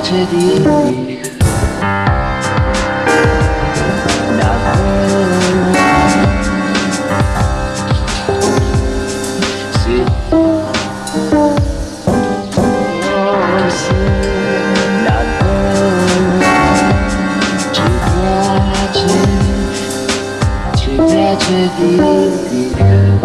tragedy. tragedy began